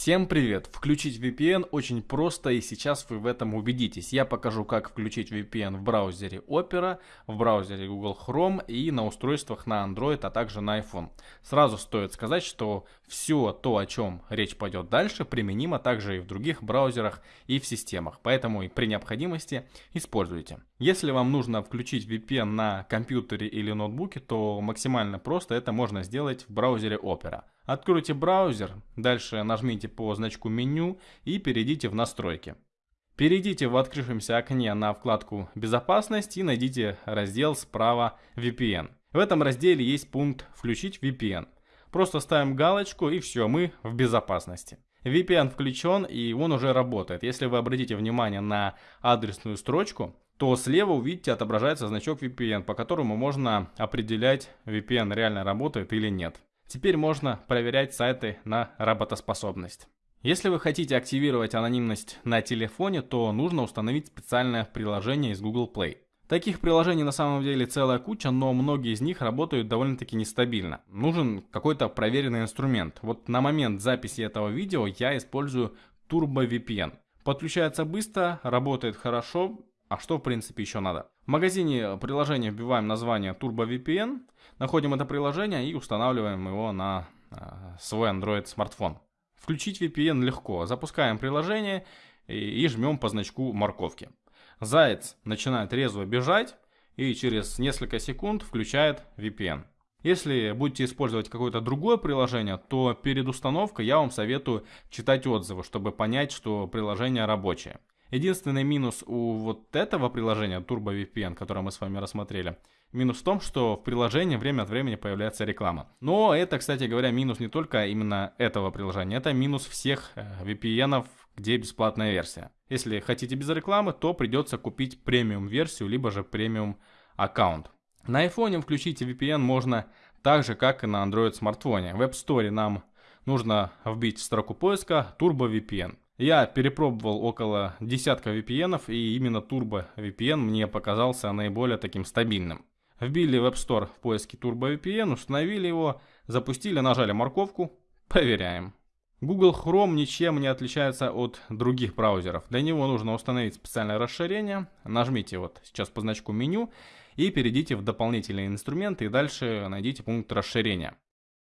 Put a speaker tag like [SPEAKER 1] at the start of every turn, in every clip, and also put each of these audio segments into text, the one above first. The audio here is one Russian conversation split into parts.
[SPEAKER 1] Всем привет! Включить VPN очень просто и сейчас вы в этом убедитесь. Я покажу как включить VPN в браузере Opera, в браузере Google Chrome и на устройствах на Android, а также на iPhone. Сразу стоит сказать, что все то, о чем речь пойдет дальше, применимо также и в других браузерах и в системах, поэтому и при необходимости используйте. Если вам нужно включить VPN на компьютере или ноутбуке, то максимально просто это можно сделать в браузере Opera. Откройте браузер, дальше нажмите по значку меню и перейдите в настройки. Перейдите в открывшемся окне на вкладку «Безопасность» и найдите раздел справа «VPN». В этом разделе есть пункт «Включить VPN». Просто ставим галочку и все, мы в безопасности. VPN включен и он уже работает. Если вы обратите внимание на адресную строчку, то слева увидите отображается значок VPN, по которому можно определять, VPN реально работает или нет. Теперь можно проверять сайты на работоспособность. Если вы хотите активировать анонимность на телефоне, то нужно установить специальное приложение из Google Play. Таких приложений на самом деле целая куча, но многие из них работают довольно-таки нестабильно. Нужен какой-то проверенный инструмент. Вот на момент записи этого видео я использую Turbo VPN. Подключается быстро, работает хорошо, а что в принципе еще надо? В магазине приложения вбиваем название Turbo VPN, находим это приложение и устанавливаем его на э, свой Android смартфон. Включить VPN легко. Запускаем приложение и жмем по значку морковки. Заяц начинает резво бежать и через несколько секунд включает VPN. Если будете использовать какое-то другое приложение, то перед установкой я вам советую читать отзывы, чтобы понять, что приложение рабочее. Единственный минус у вот этого приложения, Turbo VPN, которое мы с вами рассмотрели, минус в том, что в приложении время от времени появляется реклама. Но это, кстати говоря, минус не только именно этого приложения, это минус всех э, VPN, где бесплатная версия. Если хотите без рекламы, то придется купить премиум версию, либо же премиум аккаунт. На iPhone включить VPN можно так же, как и на Android смартфоне. В App Store нам нужно вбить в строку поиска Turbo VPN. Я перепробовал около десятка VPN, и именно Turbo VPN мне показался наиболее таким стабильным. Вбили в App Store в поиске Turbo VPN, установили его, запустили, нажали морковку, проверяем. Google Chrome ничем не отличается от других браузеров. Для него нужно установить специальное расширение. Нажмите вот сейчас по значку меню и перейдите в дополнительные инструменты и дальше найдите пункт расширения.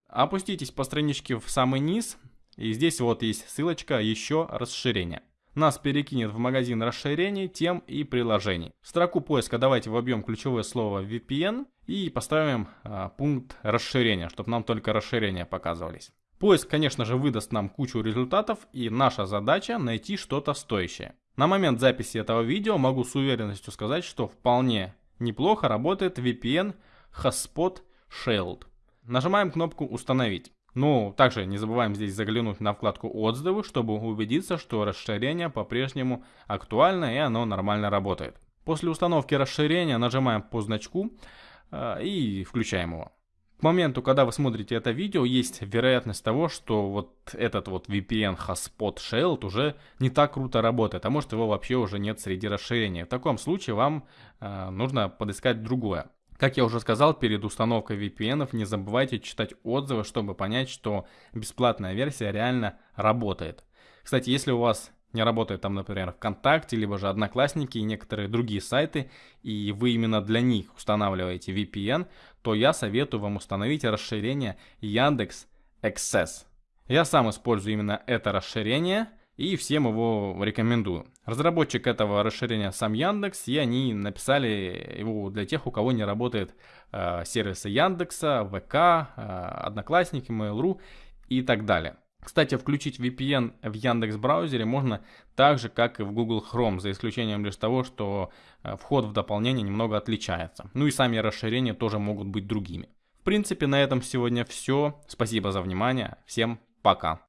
[SPEAKER 1] Опуститесь по страничке в самый низ, и здесь вот есть ссылочка «Еще расширение». Нас перекинет в магазин расширений, тем и приложений. В строку поиска давайте вобьем ключевое слово VPN и поставим а, пункт расширения, чтобы нам только расширения показывались. Поиск, конечно же, выдаст нам кучу результатов, и наша задача найти что-то стоящее. На момент записи этого видео могу с уверенностью сказать, что вполне неплохо работает VPN Hotspot Shield. Нажимаем кнопку «Установить». Ну, также не забываем здесь заглянуть на вкладку «Отзывы», чтобы убедиться, что расширение по-прежнему актуально и оно нормально работает. После установки расширения нажимаем по значку э, и включаем его. К моменту, когда вы смотрите это видео, есть вероятность того, что вот этот вот VPN Hotspot Shield уже не так круто работает, а может его вообще уже нет среди расширений. В таком случае вам э, нужно подыскать другое. Как я уже сказал, перед установкой VPN не забывайте читать отзывы, чтобы понять, что бесплатная версия реально работает. Кстати, если у вас не работает там, например, ВКонтакте, либо же Одноклассники и некоторые другие сайты, и вы именно для них устанавливаете VPN, то я советую вам установить расширение Яндекс Access. Я сам использую именно это расширение, и всем его рекомендую. Разработчик этого расширения сам Яндекс, и они написали его для тех, у кого не работает э, сервисы Яндекса, ВК, э, Одноклассники, Mail.ru и так далее. Кстати, включить VPN в Яндекс браузере можно так же, как и в Google Chrome, за исключением лишь того, что э, вход в дополнение немного отличается. Ну и сами расширения тоже могут быть другими. В принципе, на этом сегодня все. Спасибо за внимание. Всем пока.